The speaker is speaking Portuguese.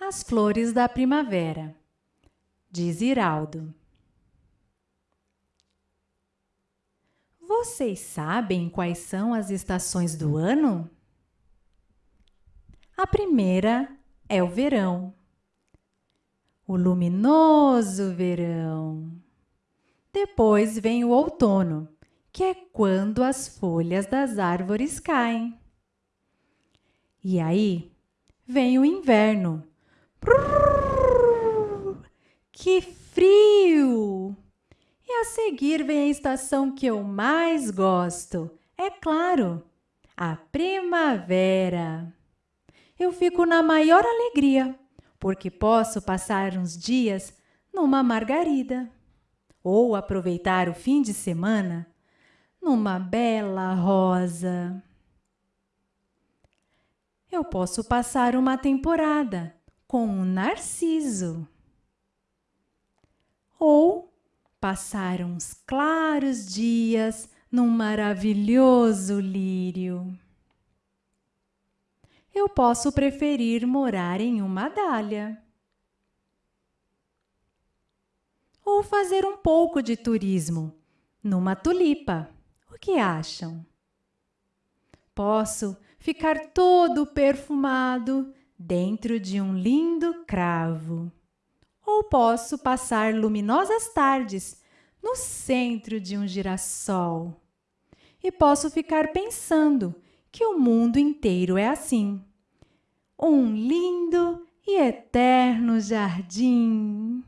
As flores da primavera, de Ziraldo. Vocês sabem quais são as estações do ano? A primeira é o verão, o luminoso verão. Depois vem o outono, que é quando as folhas das árvores caem. E aí vem o inverno. Que frio! E a seguir vem a estação que eu mais gosto. É claro, a primavera. Eu fico na maior alegria, porque posso passar uns dias numa margarida ou aproveitar o fim de semana numa bela rosa. Eu posso passar uma temporada com um narciso ou Passar uns claros dias num maravilhoso lírio. Eu posso preferir morar em uma dália. Ou fazer um pouco de turismo numa tulipa. O que acham? Posso ficar todo perfumado dentro de um lindo cravo ou posso passar luminosas tardes no centro de um girassol. E posso ficar pensando que o mundo inteiro é assim. Um lindo e eterno jardim.